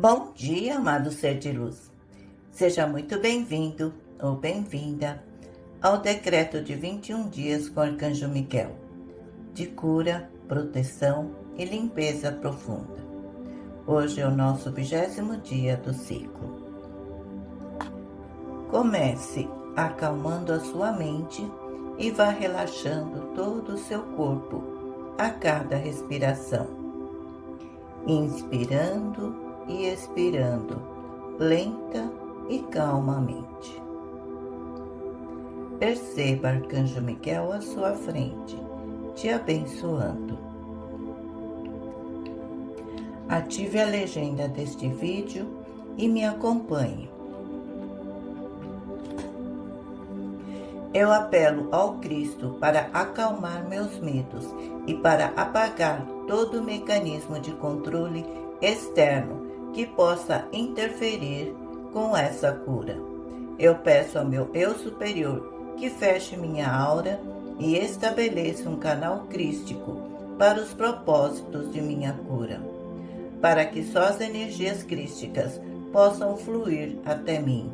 Bom dia, amado ser de luz. Seja muito bem-vindo ou bem-vinda ao decreto de 21 dias com o Arcanjo Miguel, de cura, proteção e limpeza profunda. Hoje é o nosso vigésimo dia do ciclo. Comece acalmando a sua mente e vá relaxando todo o seu corpo a cada respiração. Inspirando e expirando, lenta e calmamente. Perceba Arcanjo Miguel à sua frente, te abençoando. Ative a legenda deste vídeo e me acompanhe. Eu apelo ao Cristo para acalmar meus medos e para apagar todo o mecanismo de controle externo que possa interferir com essa cura. Eu peço ao meu eu superior que feche minha aura e estabeleça um canal crístico para os propósitos de minha cura, para que só as energias crísticas possam fluir até mim.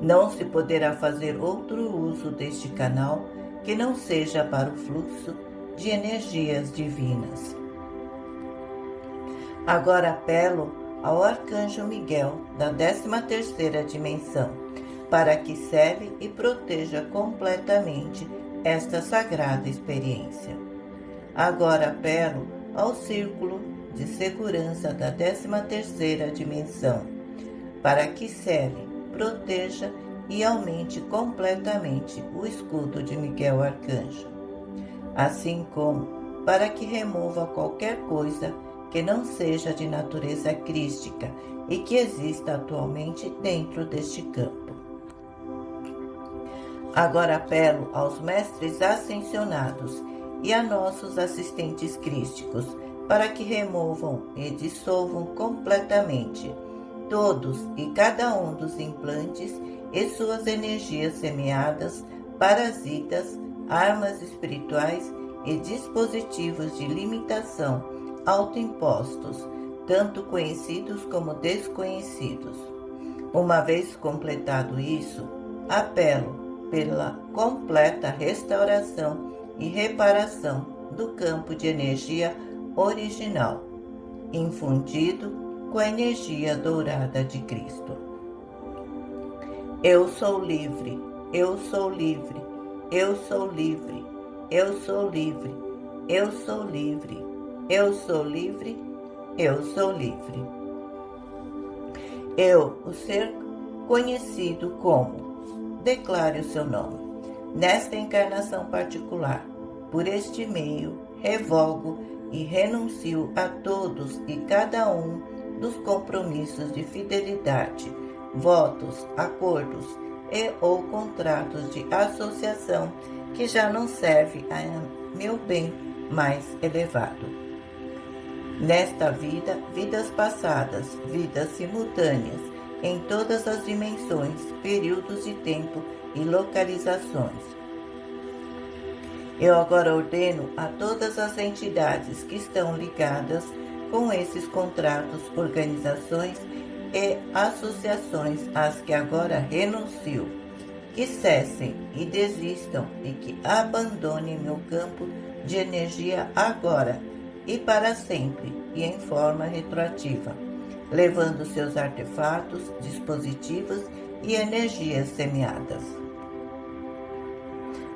Não se poderá fazer outro uso deste canal que não seja para o fluxo de energias divinas. Agora apelo ao Arcanjo Miguel da 13ª dimensão, para que cele e proteja completamente esta sagrada experiência. Agora apelo ao Círculo de Segurança da 13ª dimensão, para que cele, proteja e aumente completamente o escudo de Miguel Arcanjo, assim como para que remova qualquer coisa que não seja de natureza crística e que exista atualmente dentro deste campo. Agora apelo aos mestres ascensionados e a nossos assistentes crísticos para que removam e dissolvam completamente todos e cada um dos implantes e suas energias semeadas, parasitas, armas espirituais e dispositivos de limitação autoimpostos, tanto conhecidos como desconhecidos. Uma vez completado isso, apelo pela completa restauração e reparação do campo de energia original, infundido com a energia dourada de Cristo. Eu sou livre, eu sou livre, eu sou livre, eu sou livre, eu sou livre. Eu sou livre, eu sou livre. Eu, o ser conhecido como, declare o seu nome. Nesta encarnação particular, por este meio, revogo e renuncio a todos e cada um dos compromissos de fidelidade, votos, acordos e ou contratos de associação que já não serve a meu bem mais elevado. Nesta vida, vidas passadas, vidas simultâneas, em todas as dimensões, períodos de tempo e localizações. Eu agora ordeno a todas as entidades que estão ligadas com esses contratos, organizações e associações às que agora renuncio, que cessem e desistam e que abandonem meu campo de energia agora e para sempre e em forma retroativa, levando seus artefatos, dispositivos e energias semeadas.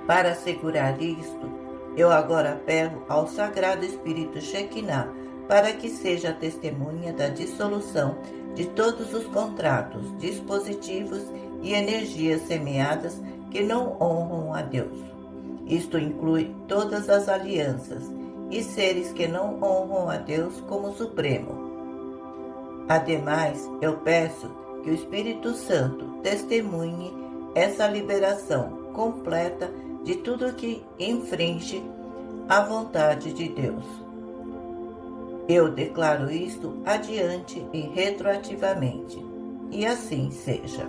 Para assegurar isto, eu agora apelo ao Sagrado Espírito Shekinah para que seja testemunha da dissolução de todos os contratos, dispositivos e energias semeadas que não honram a Deus. Isto inclui todas as alianças, e seres que não honram a Deus como Supremo. Ademais, eu peço que o Espírito Santo testemunhe essa liberação completa de tudo que infringe a vontade de Deus. Eu declaro isto adiante e retroativamente, e assim seja.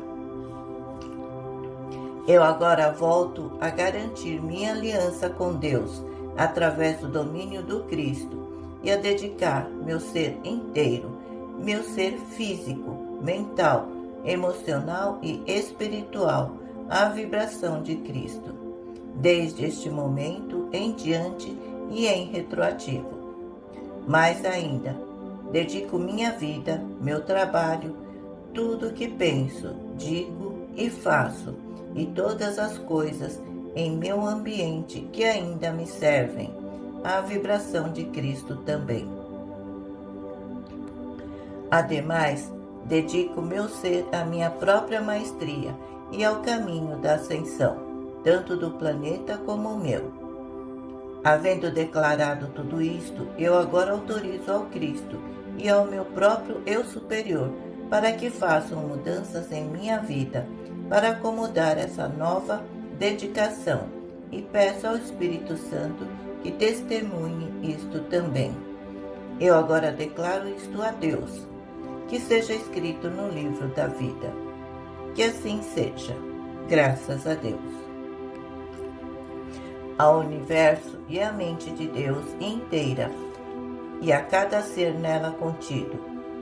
Eu agora volto a garantir minha aliança com Deus através do domínio do Cristo e a dedicar meu ser inteiro meu ser físico, mental, emocional e espiritual à vibração de Cristo, desde este momento em diante e em retroativo. Mais ainda, dedico minha vida, meu trabalho, tudo que penso, digo e faço, e todas as coisas em meu ambiente que ainda me servem, à vibração de Cristo também. Ademais, dedico meu ser à minha própria maestria e ao caminho da ascensão, tanto do planeta como o meu. Havendo declarado tudo isto, eu agora autorizo ao Cristo e ao meu próprio eu superior para que façam mudanças em minha vida para acomodar essa nova dedicação e peço ao Espírito Santo que testemunhe isto também. Eu agora declaro isto a Deus que seja escrito no livro da vida. Que assim seja, graças a Deus. Ao universo e à mente de Deus inteira, e a cada ser nela contido,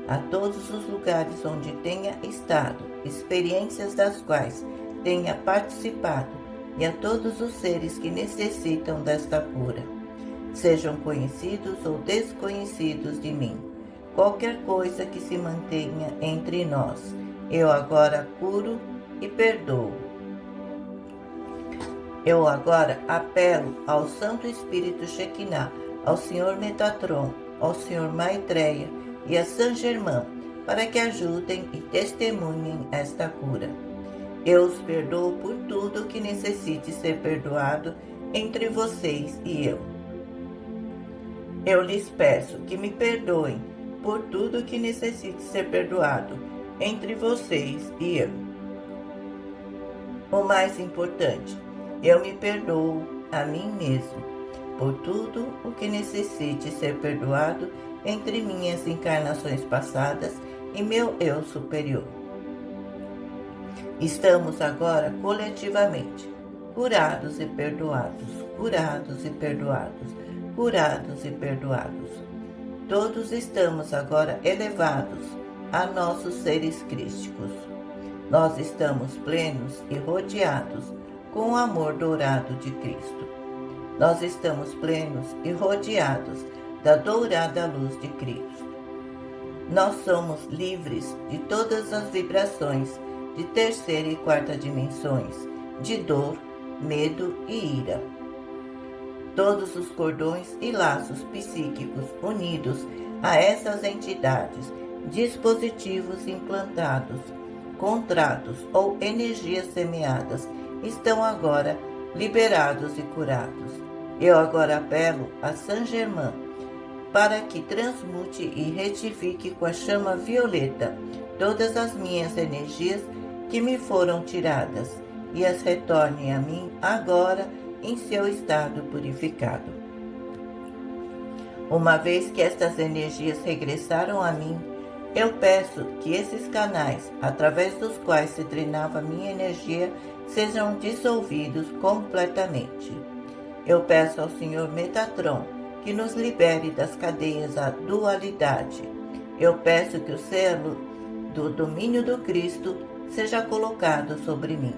a todos os lugares onde tenha estado, experiências das quais tenha participado, e a todos os seres que necessitam desta cura, sejam conhecidos ou desconhecidos de mim qualquer coisa que se mantenha entre nós. Eu agora curo e perdoo. Eu agora apelo ao Santo Espírito Shekinah, ao Senhor Metatron, ao Senhor Maitreya e a San Germain para que ajudem e testemunhem esta cura. Eu os perdoo por tudo que necessite ser perdoado entre vocês e eu. Eu lhes peço que me perdoem por tudo que necessite ser perdoado entre vocês e eu. O mais importante, eu me perdoo a mim mesmo por tudo o que necessite ser perdoado entre minhas encarnações passadas e meu eu superior. Estamos agora coletivamente curados e perdoados, curados e perdoados, curados e perdoados todos estamos agora elevados a nossos seres crísticos. Nós estamos plenos e rodeados com o amor dourado de Cristo. Nós estamos plenos e rodeados da dourada luz de Cristo. Nós somos livres de todas as vibrações de terceira e quarta dimensões, de dor, medo e ira todos os cordões e laços psíquicos unidos a essas entidades, dispositivos implantados, contratos ou energias semeadas estão agora liberados e curados. Eu agora apelo a Saint Germain para que transmute e retifique com a chama violeta todas as minhas energias que me foram tiradas e as retorne a mim agora em seu estado purificado. Uma vez que estas energias regressaram a mim, eu peço que esses canais, através dos quais se drenava minha energia, sejam dissolvidos completamente. Eu peço ao Senhor Metatron que nos libere das cadeias da dualidade. Eu peço que o selo do domínio do Cristo seja colocado sobre mim.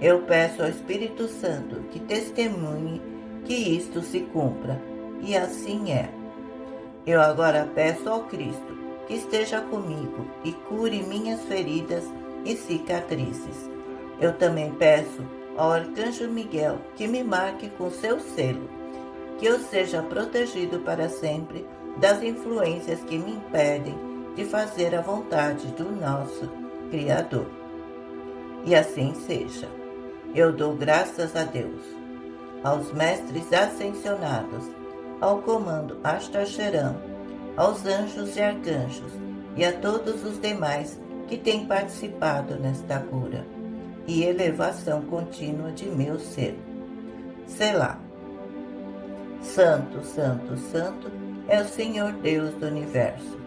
Eu peço ao Espírito Santo que testemunhe que isto se cumpra, e assim é. Eu agora peço ao Cristo que esteja comigo e cure minhas feridas e cicatrizes. Eu também peço ao Arcanjo Miguel que me marque com seu selo, que eu seja protegido para sempre das influências que me impedem de fazer a vontade do nosso Criador. E assim seja. Eu dou graças a Deus, aos mestres ascensionados, ao comando Astacheram, aos anjos e arcanjos e a todos os demais que têm participado nesta cura e elevação contínua de meu ser. Selá. Santo, Santo, Santo é o Senhor Deus do Universo.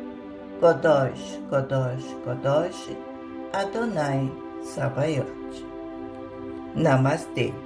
Kodosh, Kodosh, Kodosh, Adonai Sabaoth. Namaste.